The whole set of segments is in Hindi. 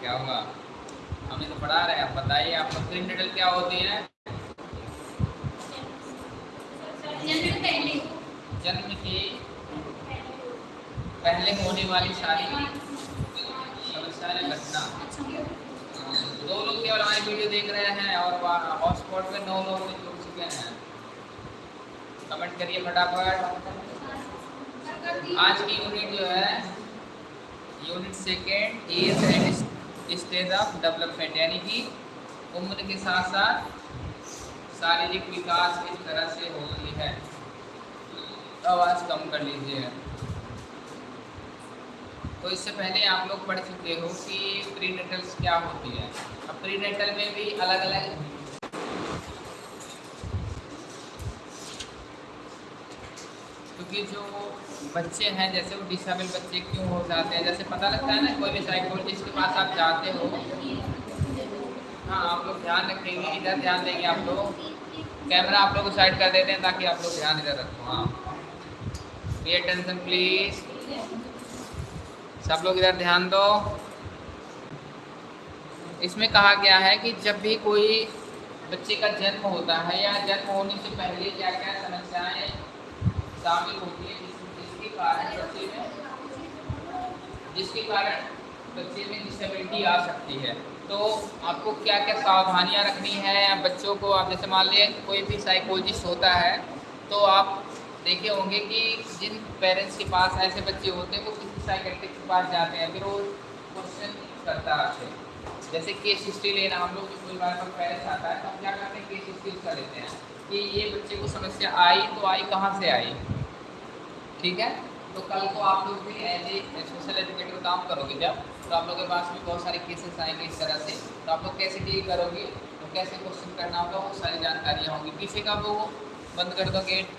क्या होगा हमने तो पढ़ा रहे हैं आप बताइए आप लोग प्री नेटल क्या होती है? जन्म की पहले होने वाली सारी समस्याएँ घटना। दो लोग केवल हमारी वीडियो देख रहे हैं और हॉटस्पॉट पे नौ लोग जुड़ चुके हैं। कमेंट करिए फटाफट। आज की यूनिट जो है unit second age and stage of development, यानी कि उम्र के साथ साथ शारीरिक विकास किस तरह से होती है। आवाज़ कम कर लीजिए। तो इससे पहले आप लोग पढ़ चुके हो कि प्री नेटल्स क्या होती है। अब प्री नेटल में भी अलग अलग क्योंकि जो बच्चे हैं, जैसे वो डिसेबल बच्चे क्यों हो जाते हैं? जैसे पता लगता है ना, कोई भी साइकोलॉजिस्ट के पास आप जाते हो। हाँ आप लोग ध्यान रखेंगे, इधर ध्यान देंगे आप लोग। कैमरा आप लोग को साइड कर देते हैं ताकि आप लोग ध्यान इधर रखो। हाँ। पे अटेंशन प्लीज़ सब लोग इधर ध्यान दो। इसमें कहा गया है कि जब भी कोई बच्चे का जन्म होता है या जन्म होने से पहले क्या क्या समस्याएँ शामिल होती है कारण बच्चे में जिसके कारण बच्चे में डिसेबिलिटी आ सकती है। तो आपको क्या क्या सावधानियाँ रखनी है? बच्चों को आप जैसे मान लिया कोई भी साइकोलॉजिस्ट होता है तो आप देखे होंगे कि जिन पेरेंट्स के पास ऐसे बच्चे होते हैं, वो किसी साइकेट्रिक के पास जाते हैं, फिर वो क्वेश्चन करता है। जैसे केस हिस्ट्री लेना, हम लोग जो कोई बार पर पेरेंट्स आता है तो हम क्या करते हैं केस हिस्ट्री कर लेते हैं कि ये बच्चे को समस्या आई तो आई कहाँ से आई? ठीक है? तो कल को आप लोग भी एज ए सोशल एजुकेटर काम करोगे जब? तो आप लोगों के पास भी बहुत सारे केसेस आएँगे इस तरह से। तो आप लोग कैसे डील करोगे? तो कैसे क्वेश्चन करना होगा? वो सारी जानकारियाँ होंगी। पीछे का वो बंद कर दो गेट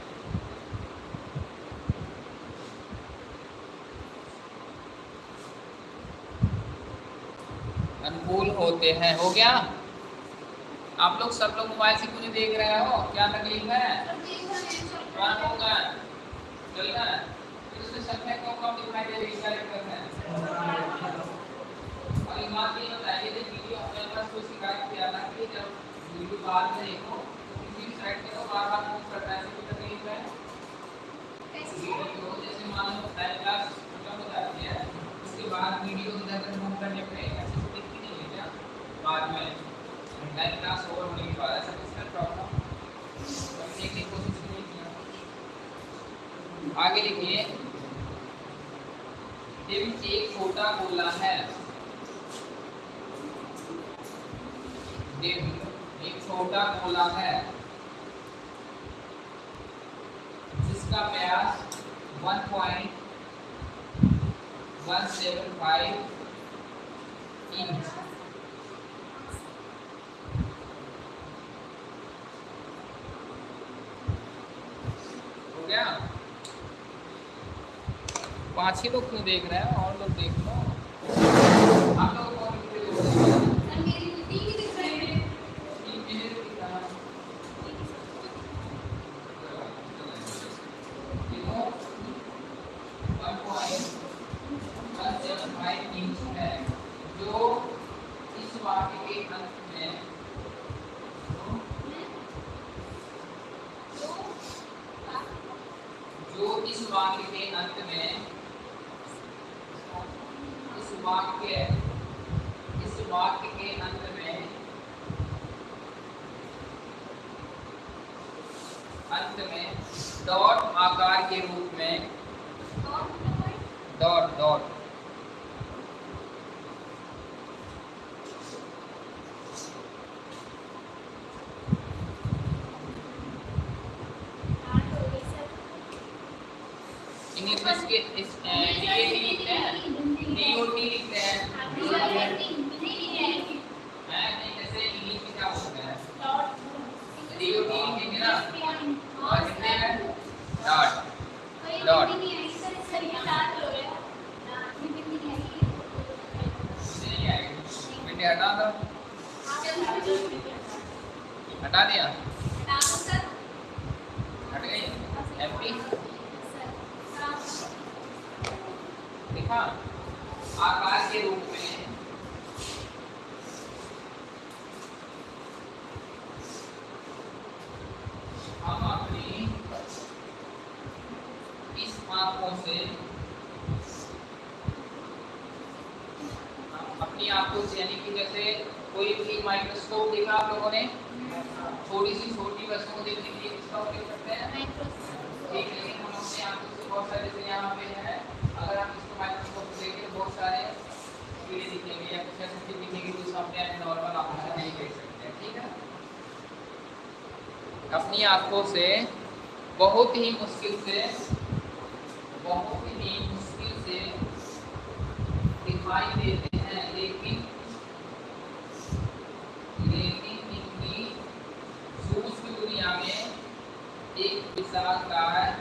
गया? आप लोग सब लोग मोबाइल से कुछ देख रहे हो? क्या तकलीफ़ है? होगा। चल रहा है इसमें संख्या कम कम दिखाई दे रही है? और एक बात ये बताइए कि वीडियो अपने पास कोई शिकायत किया था कि जब वीडियो बाद में देखो तो किसी भी पे तो बार बार मूव करता है कोई तकलीफ़ है? वीडियो जैसे मान लो टाइम क्लास खत्म हो जाती है? उसके बाद वीडियो इधर मूव करने पे बाद में टाइम क्लास ओवर होने के बाद ऐसा कुछ प्रॉब्लम समझने की कोशिश नहीं किया। आगे लिखिए टिम एक छोटा गोला है। टिम एक छोटा गोला है, जिसका व्यास 1.175 इंच क्या पाँच ही लोग क्यों देख रहे हैं? और लोग देख लो आप लोग कौन कितने जो इस वाक्य के अंत में जो इस वाक्य के अंत में इस वाक्य इस वाक्य के अंत में अंत में डॉट आकार के रूप में डॉट डॉट इंग्लिश में इसके लिखते हैं डीओटी लिखते हैं हैं इंग्लिश में क्या बोलते हैं डीओटी लिखेंगे ना और कितने हैं डॉट मिनट हटा हटा दिया हट गई एमपी देखा आकार के रूप में हम अपनी इस आँखों से हम अपनी आँखों से यानी कि जैसे कोई भी माइक्रोस्कोप देखा आप लोगों ने थोड़ी सी छोटी वस्तु को देखने के लिए किसका उपयोग करते हैं ठीक है लेकिन हम अपने आँखों से बहुत सारे जैसे यहाँ पे है अगर आप इसको माइक्रोस्कोप से देखें तो बहुत सारे कीड़े दिखेंगे या कुछ ऐसी चीज़ दिखेगी जो अपने नॉर्मल आँखों से नहीं देख सकते हैं ठीक है अपनी आँखों से बहुत ही मुश्किल से, बहुत ही मुश्किल से दिखाई देते हैं। लेकिन लेकिन इनकी सूक्ष्म दुनिया में एक विशाल कार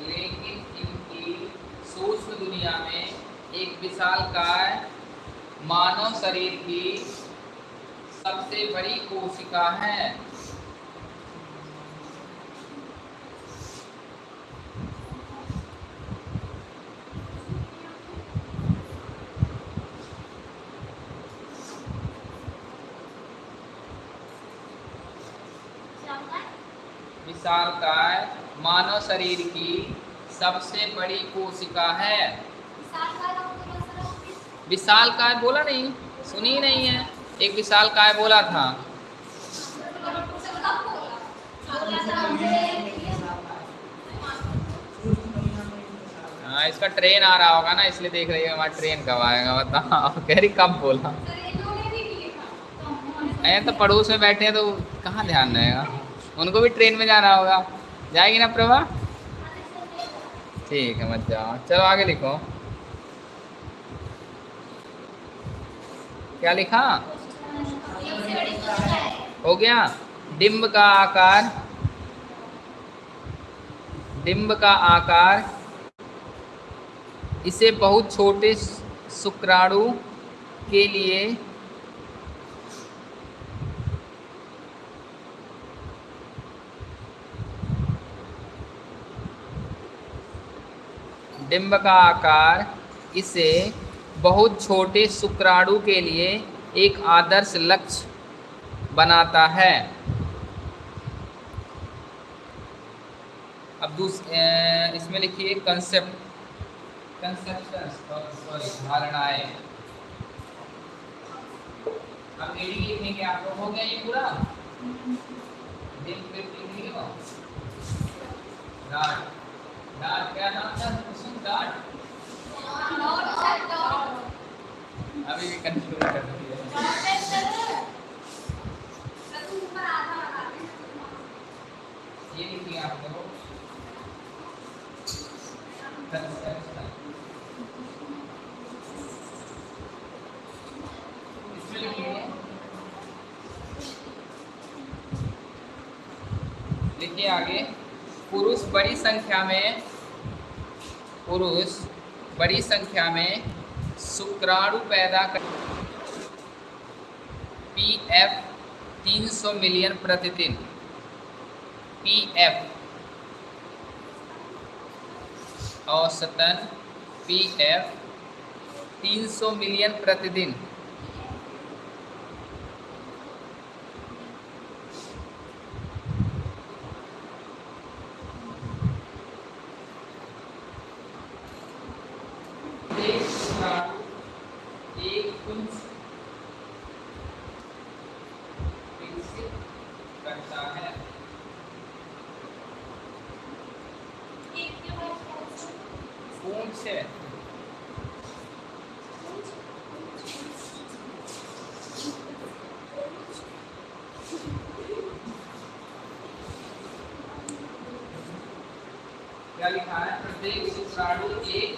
लेकिन इनकी सूक्ष्म दुनिया में एक विशाल कार मानव शरीर की सबसे बड़ी कोशिका है। विशालकाय मानव शरीर की सबसे बड़ी कोशिका है। विशाल काय बोला नहीं सुनी नहीं है। एक विशाल काय बोला था? हाँ इसका ट्रेन आ रहा होगा ना, इसलिए देख रही है हमारा ट्रेन कब आएगा बताओ कह रही, कब बोला? ऐ तो पड़ोस में बैठे हैं तो कहाँ ध्यान रहेगा? उनको भी ट्रेन में जाना होगा। जाएगी ना, प्रभा? ठीक है, मत जाओ। चलो, आगे लिखो। क्या लिखा? हो गया। डिम्ब का आकार। डिम्ब का आकार। इसे बहुत छोटे शुक्राणु के लिए डिम्ब का आकार इसे बहुत छोटे शुक्राणु के लिए एक आदर्श लक्ष्य बनाता है। अब दूस इसमें लिखिए कंसेप्ट कंसेप्शन सॉरी धारणाएँ। अब एडी लिखेंगे आप लोग हो गया ये पूरा? डाट डाट क्या नाम था? कुसुम डाट अभी भी कंफ्यूज कर रही है ये लिखिए आप लोग कंसेप्शन इसमें लिखिए लिखिए आगे पुरुष बड़ी संख्या में पुरुष, बड़ी संख्या में शुक्राणु पैदा कर पी एफ़ 300 मिलियन प्रतिदिन। P F. औसतन, पी एफ़ 300 मिलियन प्रतिदिन। क्या लिखा है? प्रत्येक शुक्राणु एक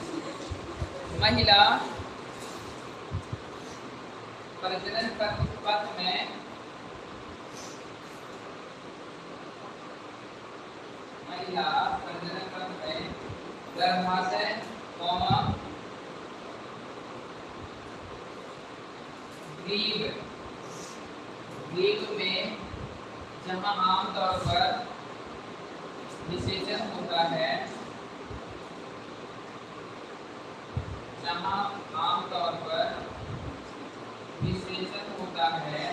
महिला प्रजनन पथ में महिला प्रजनन पथ में गर्भाशय, कौमा, ग्रीव ग्रीव में जहाँ आमतौर पर विशेषण होता है। यहाँ आमतौर पर विश्लेषण होता है।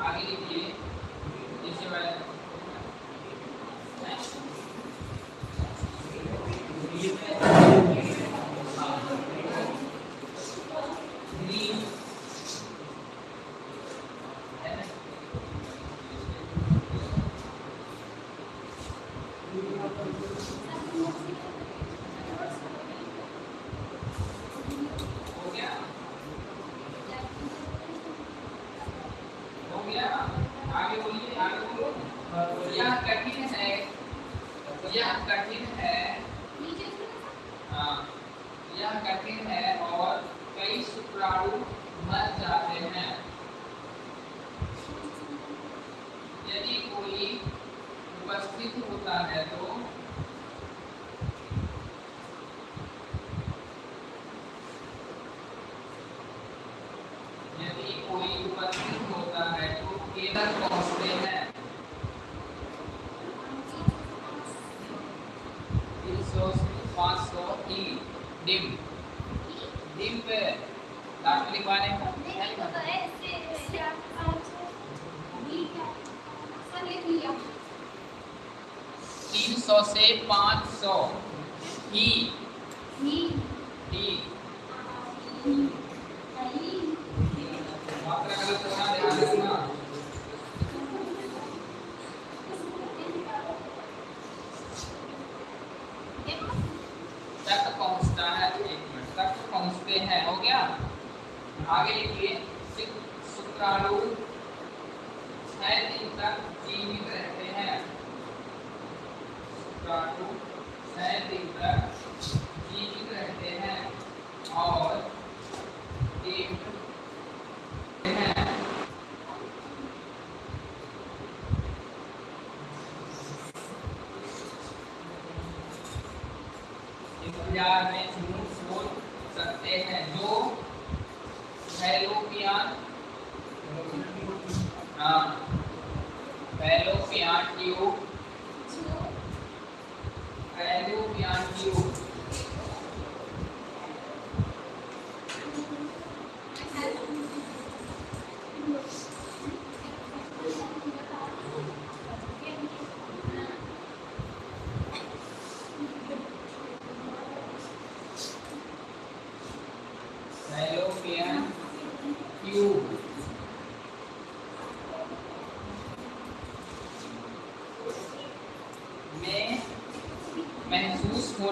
आगे लिखिए जैसे सौ से पाँच सौ। ई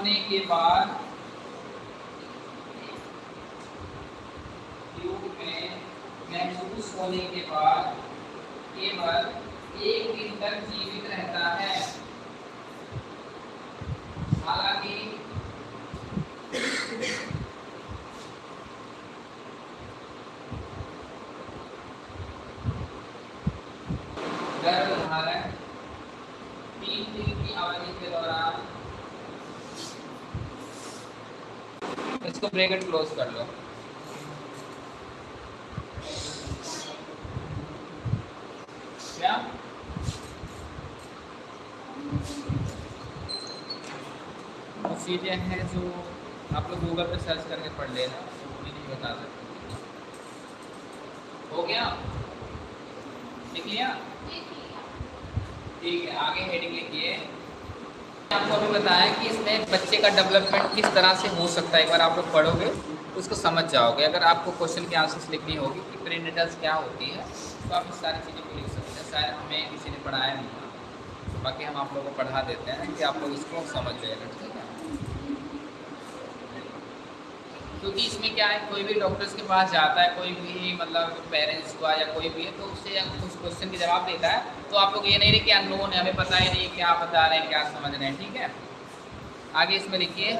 होने के बाद ट्यूब में महसूस होने के बाद केवल एक दिन तक जीवित रहता है हालाँकि गर्भधारण तीन दिन की अवधि के दौरान इसको ब्रैकेट क्लोज कर लो। क्या? वो चीज़ें हैं जो आप लोग गूगल पे सर्च करके पढ़ लेना मुझे नहीं बता सकते। हो गया? लिख लिया ठीक है। आगे हेडिंग लिखिए। आपको अभी बताया कि इसमें बच्चे का डेवलपमेंट किस तरह से हो सकता है? एक बार आप लोग पढ़ोगे तो उसको समझ जाओगे। अगर आपको क्वेश्चन की आंसर्स लिखनी होगी कि प्रीनेटल्स क्या होती है तो आप इस सारी चीज़ों को लिख सकते हैं। शायद हमें किसी ने पढ़ाया नहीं। था बाकी हम आप लोगों को पढ़ा देते हैं कि आप लोग इसको समझ जाएगा ठीक है क्योंकि इसमें क्या है, कोई भी डॉक्टर्स के पास जाता है, कोई भी मतलब पेरेंट्स हुआ या कोई भी है तो उससे उस क्वेश्चन के जवाब देता है तो आप लोग ये नहीं रहे कि अननोन है, हमें पता ही नहीं क्या बता रहे हैं, क्या समझ रहे हैं, ठीक है? आगे इसमें लिखिए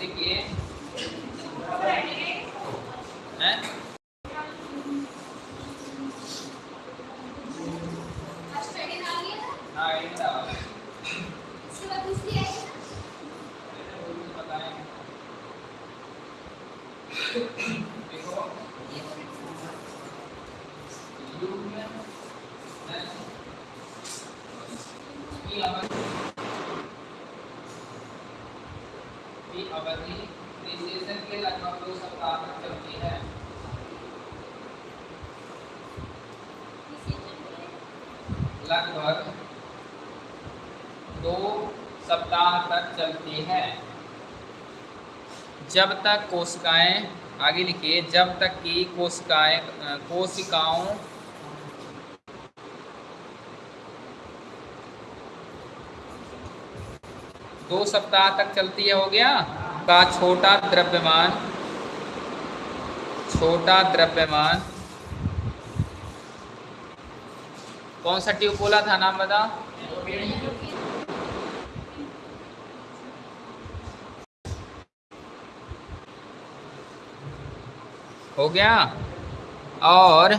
लिखिए हैं हाँ ये बताओ बताएँ देखो युग में हैं की अवधि की अवधि रिसेशन के लगभग दो सप्ताह तक चलती है लगभग दो सप्ताह तक चलती है जब तक कोशिकाएँ, आगे लिखिए, जब तक कि कोशिकाएँ कोशिकाओं दो सप्ताह तक चलती है, हो गया? का छोटा द्रव्यमान छोटा द्रव्यमान। कौन सा ट्यूब बोला था, नाम बता हो गया। और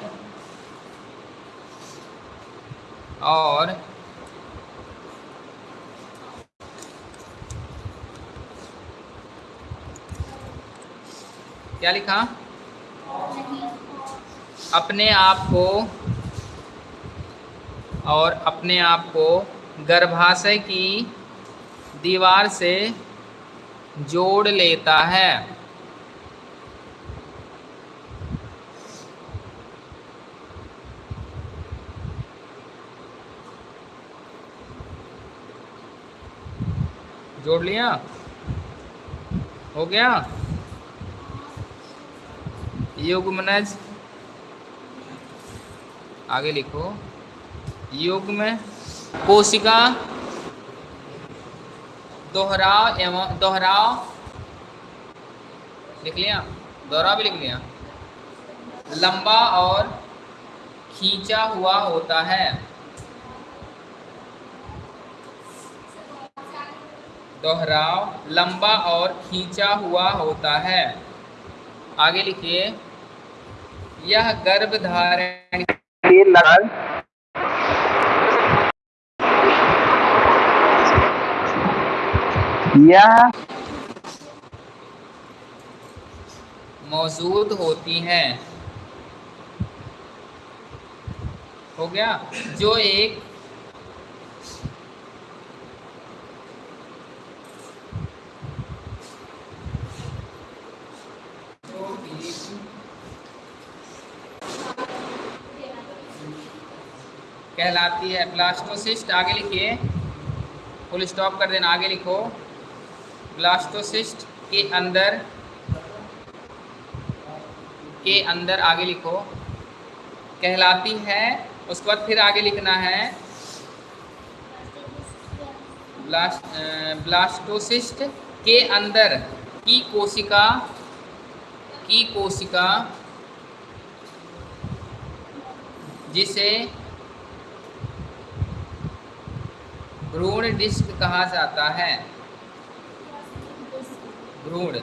और, क्या लिखा? अपने आप को, और अपने आप को गर्भाशय की दीवार से जोड़ लेता है। जोड़ लिया। हो गया। युग्मनज आगे लिखो। युग्म कोशिका दोहराव एवं दोहराव लिख लिया? दोहराव भी लिख लिया। लंबा और खींचा हुआ होता है। दोहराव लंबा और खींचा हुआ होता है। आगे लिखिए। यह गर्भ धारण के लाल मौजूद होती हैं। हो गया। जो एक कहलाती है। ब्लास्टोसिस्ट आगे लिखिए। फुल स्टॉप कर देना, आगे लिखो। ब्लास्टोसिस्ट के अंदर के अंदर आगे लिखो। कहलाती है, उसके बाद फिर आगे लिखना है। ब्लास्ट ब्लास्टोसिस्ट के अंदर, की कोशिका की कोशिका, जिसे भ्रूण डिस्क कहा जाता है। भ्रूण।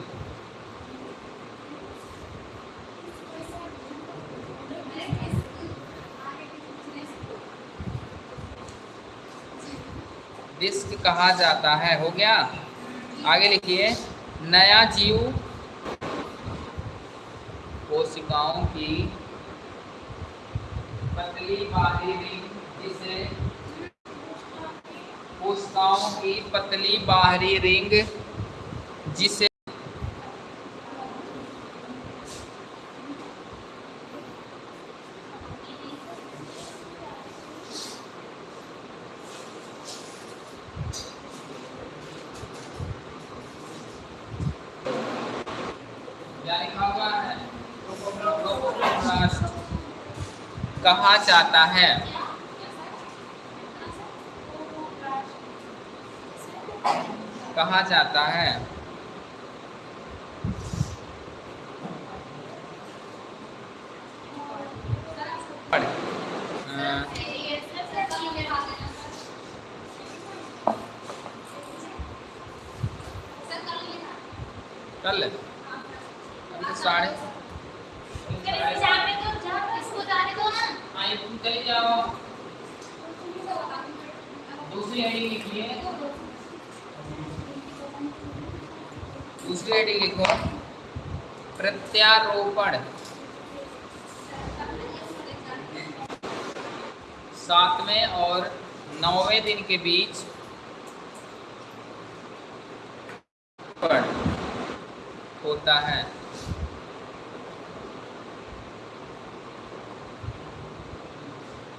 डिस्क कहा जाता है। हो गया? आगे लिखिए। नया जीव कोशिकाओं की पतली बाहरी जिसे कोशिकाओं की पतली बाहरी रिंग जिसे कहा जाता है। कहा जाता है। जाओ। दूसरी लिखिए दूसरी लिखो प्रत्यारोपण। सातवें और नौवें दिन के बीच होता है।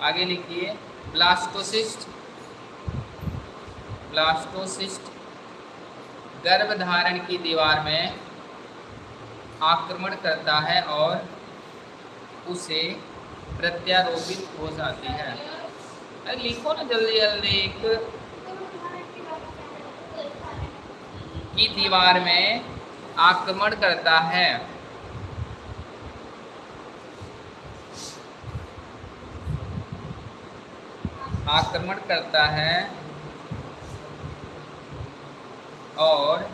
आगे लिखिए, ब्लास्टोसिस्ट। ब्लास्टोसिस्ट गर्भधारण की दीवार में आक्रमण करता है और उसे प्रत्यारोपित हो जाती है। अरे लिखो ना जल्दी जल्दी एक की दीवार में आक्रमण करता है। आक्रमण करता है। और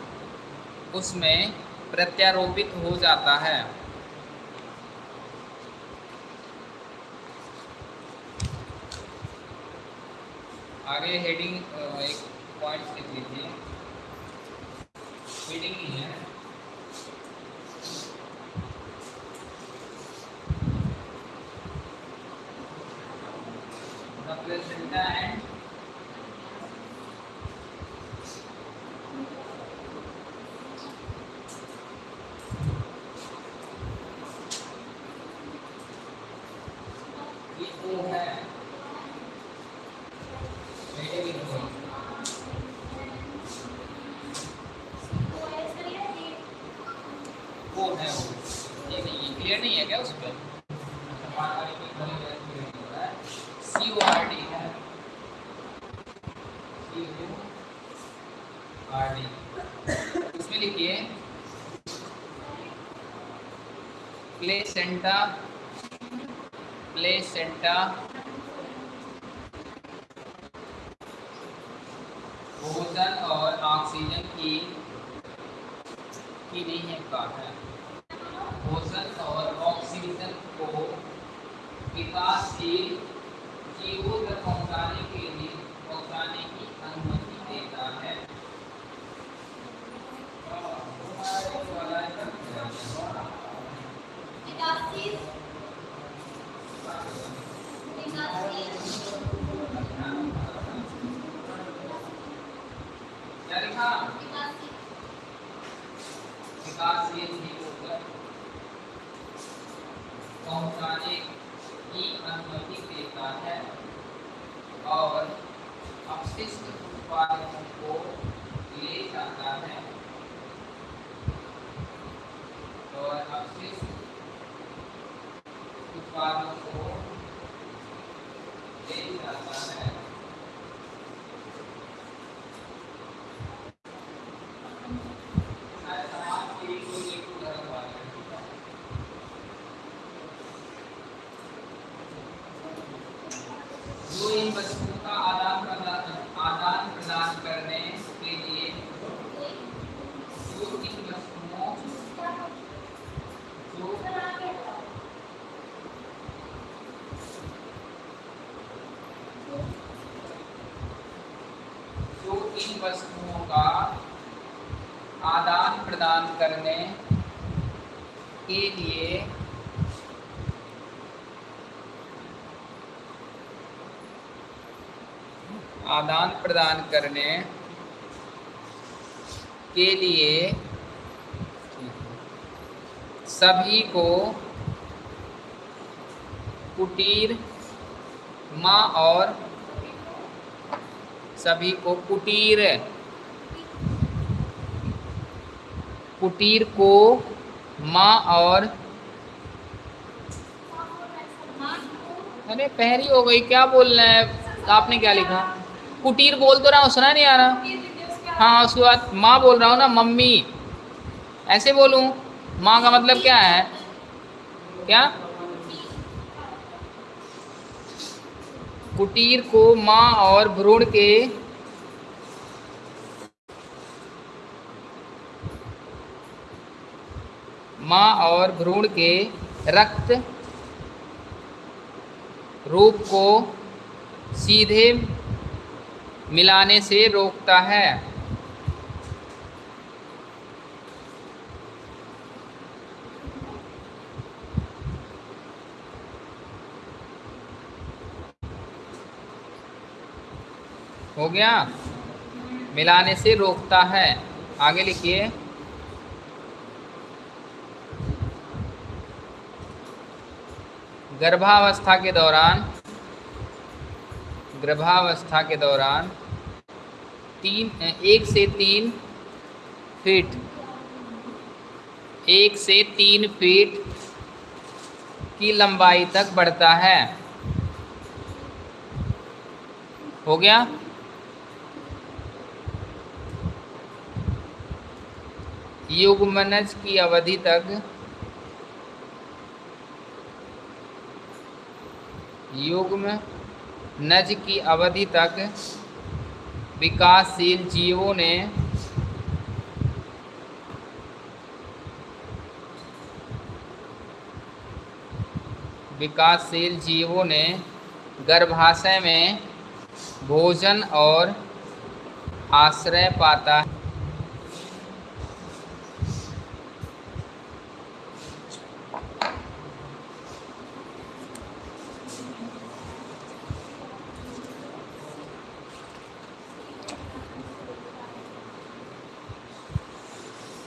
उसमें प्रत्यारोपित हो जाता है। आगे हेडिंग एक पॉइंट लिख लीजिए। हेडिंग ही है। placenta and प्लेसेंटा प्लेसेंटा भोजन और ऑक्सीजन की की नहीं है का है भोजन और विकासशील जीवों तक पहुँचाने के लिए पहुँचाने की अनुमति देता है। विकासशील जीवों पहुँचाने की अनुमति देता है और अपशिष्ट उत्पादों को ले जाता है। और अपशिष्ट उत्पादों को ले जाता है शायद समाज के लिए कोई एक उदाहरण वाला है जो इन वस्तुओं का आदान प्रदान आदान प्रदान करने के लिए जो इन वस्तुओं जो जो इन वस्तुओं का आदान प्रदान करने के लिए आदान प्रदान करने के लिए सभी को कुटीर माँ और सभी को कुटीर कुटीर को माँ और अरे पहरी हो गई, क्या बोल रहे हैं? आपने क्या लिखा? कुटीर बोल तो रहा हूँ, सुना नहीं आ रहा। हाँ उसके बाद माँ बोल रहा हूँ ना, मम्मी। ऐसे बोलूँ? माँ का मतलब क्या है? क्या? कुटीर को माँ और भ्रूण के माँ और भ्रूण के रक्त रूप को सीधे मिलाने से रोकता है। हो गया? मिलाने से रोकता है। आगे लिखिए। गर्भावस्था के दौरान गर्भावस्था के दौरान तीन एक से तीन फीट एक से तीन फीट की लंबाई तक बढ़ता है। हो गया? युग्मनज की अवधि तक युग्म नज की अवधि तक विकासशील जीवों ने विकासशील जीवों ने गर्भाशय में भोजन और आश्रय पाता है।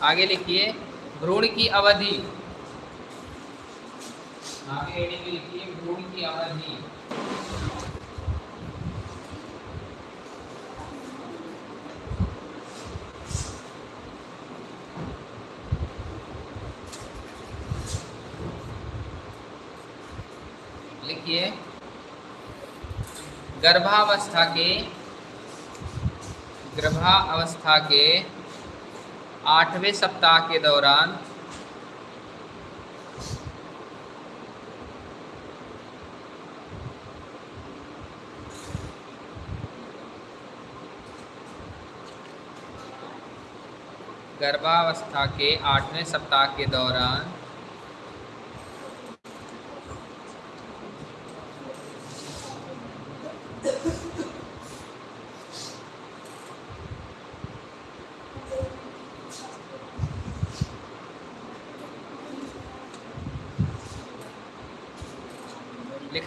आगे लिखिए भ्रूण की अवधि। आगे लिखिए भ्रूण की अवधि। लिखिए, गर्भावस्था के गर्भावस्था के आठवें सप्ताह के दौरान गर्भावस्था के आठवें सप्ताह के दौरान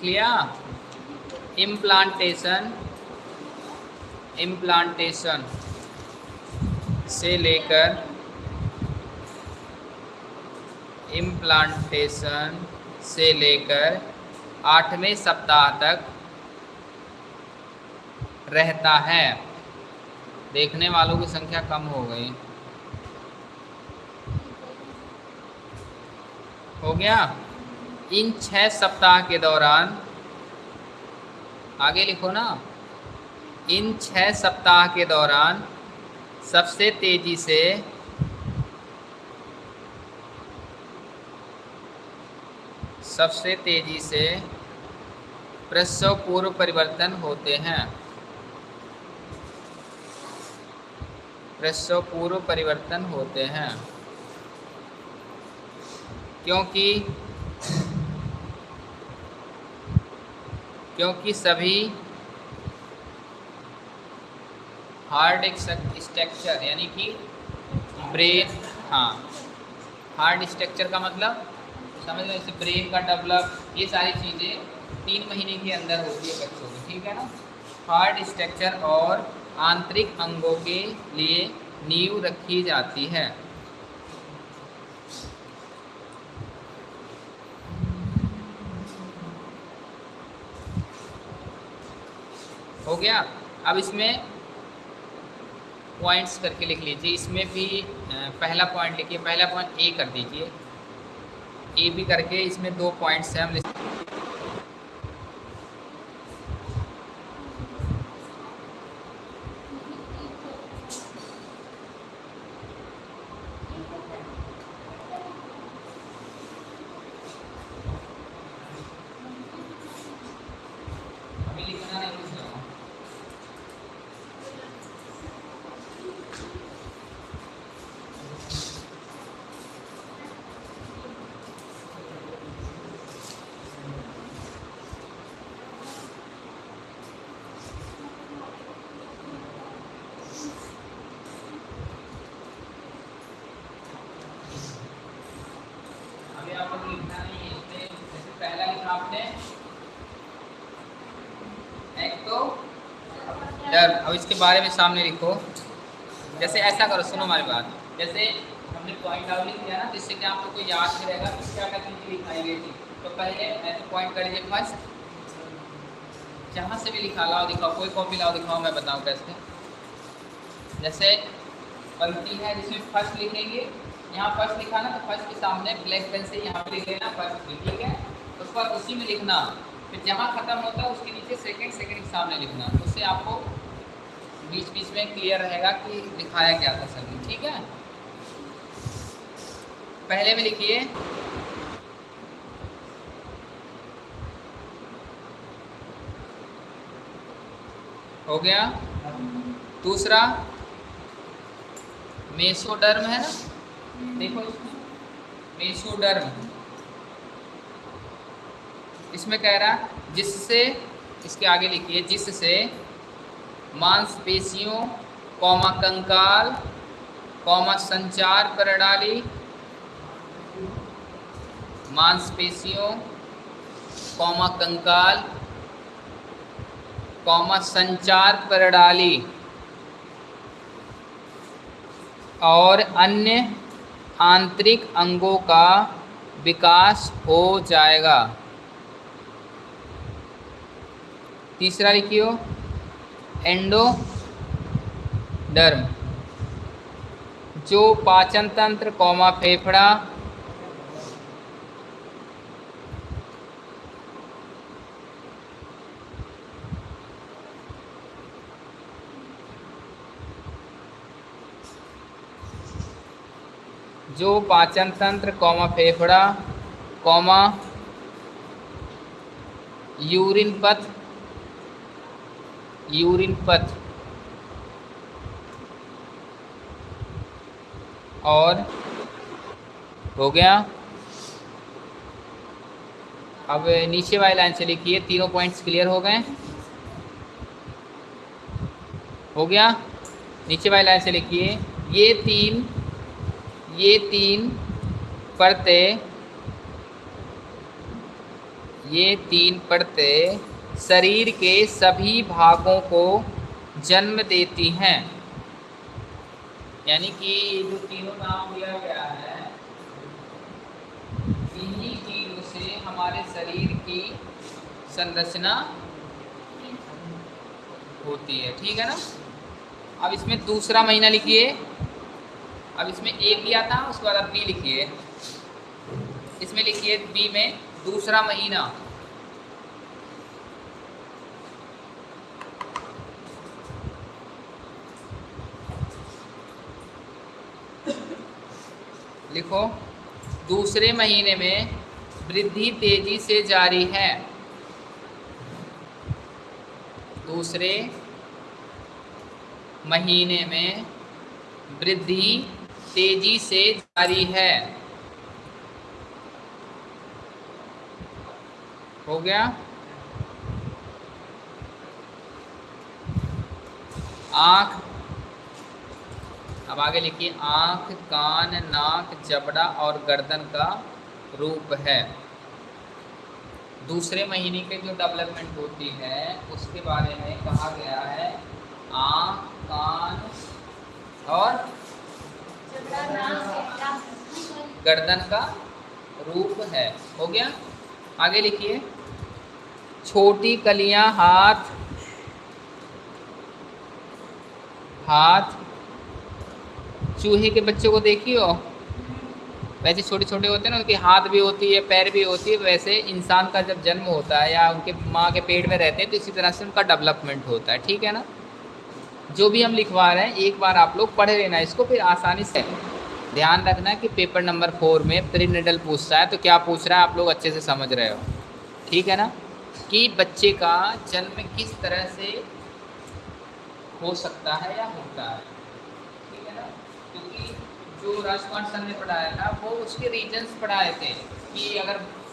लिया? इम्प्लांटेशन इम्प्लांटेशन से लेकर इम्प्लांटेशन से लेकर आठवें सप्ताह तक रहता है। देखने वालों की संख्या कम हो गई। हो गया? इन छः सप्ताह के दौरान, आगे लिखो ना, इन छः सप्ताह के दौरान सबसे तेज़ी से सबसे तेज़ी से प्रसव पूर्व परिवर्तन होते हैं। प्रसव पूर्व परिवर्तन होते हैं। क्योंकि क्योंकि सभी हार्ड स्ट्रक्चर यानी कि ब्रेन हाँ। हार्ड स्ट्रक्चर का मतलब समझ लो जैसे ब्रेन का डेवलप ये सारी चीज़ें तीन महीने के अंदर होती है बच्चों की, ठीक है ना? हार्ड स्ट्रक्चर और आंतरिक अंगों के लिए नींव रखी जाती है। गया। अब इसमें पॉइंट्स करके लिख लीजिए। इसमें भी पहला पॉइंट लिखिए। पहला पॉइंट ए कर दीजिए। ए भी करके इसमें दो पॉइंट्स हैं। हम अब इसके बारे में सामने लिखो। जैसे ऐसा करो, सुनो हमारी बात। जैसे हमने पॉइंट आउट लिख दिया ना जिससे कि आप लोग को याद भी रहेगा? कि क्या क्या चीज़ें लिखाई गई थी तो पहले ऐसे पॉइंट कर लीजिए फ़र्स्ट जहाँ से भी लिखा, लाओ दिखाओ। कोई कॉपी लाओ, दिखाओ, मैं बताऊँ कैसे? जैसे पंक्ति है जिसमें फ़र्स्ट लिखेंगे। यहाँ फ़र्स्ट लिखा ना तो फ़र्स्ट के सामने ब्लैक पेन से यहाँ पे लिख लेना फ़र्स्ट ठीक है? उस पर उसी में लिखना। फिर जहाँ ख़त्म होता है, उसके नीचे सेकंड सेकंड सामने लिखना। उससे आपको बीच बीच में क्लियर रहेगा कि दिखाया क्या था सर ठीक है? पहले में लिखिए। हो गया? दूसरा। मेसोडर्म है ना? देखो इसमें मेसोडर्म। इसमें कह रहा जिससे, इसके आगे लिखिए, जिससे मांसपेशियों, कौमा कंकाल, कौमा संचार प्रणाली, मांसपेशियों, कौमा कंकाल, कौमा संचार प्रणाली और अन्य आंतरिक अंगों का विकास हो जाएगा। तीसरा लिखियो। एंडोडर्म। जो पाचन तंत्र कौमा, फेफड़ा, जो पाचन तंत्र कौमा, फेफड़ा, कौमा, यूरिन पथ यूरिन पथ और हो गया। अब नीचे वाली लाइन से लिखिए, तीनों पॉइंट्स क्लियर हो गए। हो गया। नीचे वाली लाइन से लिखिए, ये तीन ये तीन परतें, ये तीन परतें शरीर के सभी भागों को जन्म देती हैं। यानी कि जो तीनों नाम दिया गया है, इन्हीं चीज़ों से हमारे शरीर की संरचना होती है। ठीक है ना? अब इसमें दूसरा महीना लिखिए। अब इसमें ए किया था, उसके बाद अब बी लिखिए। इसमें लिखिए बी में दूसरा महीना। लिखो, दूसरे महीने में वृद्धि तेज़ी से जारी है। दूसरे महीने में वृद्धि तेज़ी से जारी है। हो गया? आँख अब आगे लिखिए आँख कान नाक जबड़ा और गर्दन का रूप है। दूसरे महीने के जो डेवलपमेंट होती है उसके बारे में कहा गया है आँख कान और गर्दन का रूप है। हो गया? आगे लिखिए छोटी कलियाँ हाथ हाथ चूहे के बच्चों को देखी हो वैसे छोटे छोटे होते हैं ना, उनके हाथ भी होती है, पैर भी होती है, वैसे इंसान का जब जन्म होता है या उनके माँ के पेट में रहते हैं तो इसी तरह से उनका डेवलपमेंट होता है, ठीक है ना? जो भी हम लिखवा रहे हैं, एक बार आप लोग पढ़ लेना इसको, फिर आसानी से ध्यान रखना कि पेपर नंबर फोर में प्रीनेटल पूछता है तो क्या पूछ रहा है, आप लोग अच्छे से समझ रहे हो, ठीक है ना? कि बच्चे का जन्म किस तरह से हो सकता है या होता है? जो राजकुमार सर ने पढ़ाया था वो उसके रीजन्स पढ़ाए थे कि अगर